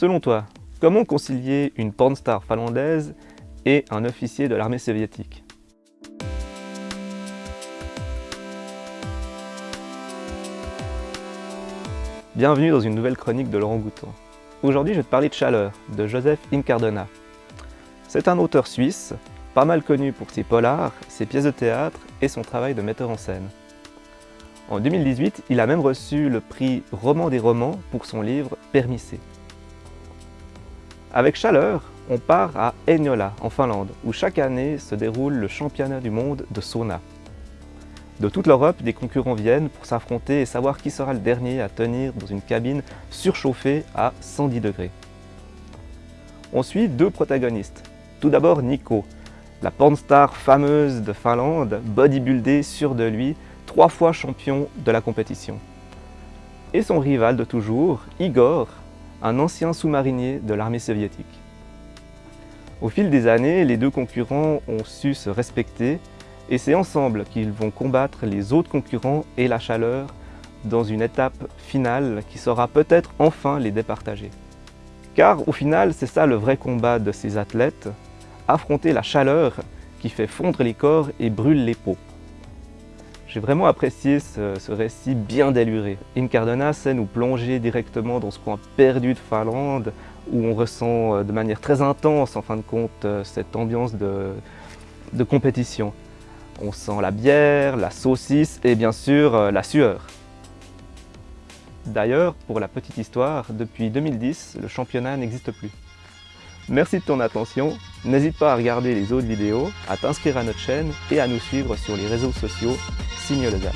Selon toi, comment concilier une pornstar finlandaise et un officier de l'armée soviétique? Bienvenue dans une nouvelle chronique de Laurent Gouton. Aujourd'hui, je vais te parler de Chaleur, de Joseph Incardona. C'est un auteur suisse, pas mal connu pour ses polars, ses pièces de théâtre et son travail de metteur en scène. En 2018, il a même reçu le prix Roman des romans pour son livre Permissé. Avec Chaleur, on part à Heinola, en Finlande, où chaque année se déroule le championnat du monde de sauna. De toute l'Europe, des concurrents viennent pour s'affronter et savoir qui sera le dernier à tenir dans une cabine surchauffée à 110 degrés. On suit deux protagonistes. Tout d'abord Nico, la pornstar fameuse de Finlande, bodybuildé, sûr de lui, trois fois champion de la compétition. Et son rival de toujours, Igor, un ancien sous-marinier de l'armée soviétique. Au fil des années, les deux concurrents ont su se respecter et c'est ensemble qu'ils vont combattre les autres concurrents et la chaleur dans une étape finale qui saura peut-être enfin les départager. Car au final, c'est ça le vrai combat de ces athlètes, affronter la chaleur qui fait fondre les corps et brûle les peaux. J'ai vraiment apprécié ce, récit bien déluré. Incardona sait nous plonger directement dans ce coin perdu de Finlande où on ressent euh, de manière très intense en fin de compte euh, cette ambiance de compétition. On sent la bière, la saucisse et bien sûr euh, la sueur. D'ailleurs, pour la petite histoire, depuis 2010, le championnat n'existe plus. Merci de ton attention, n'hésite pas à regarder les autres vidéos, à t'inscrire à notre chaîne et à nous suivre sur les réseaux sociaux Signe Legal.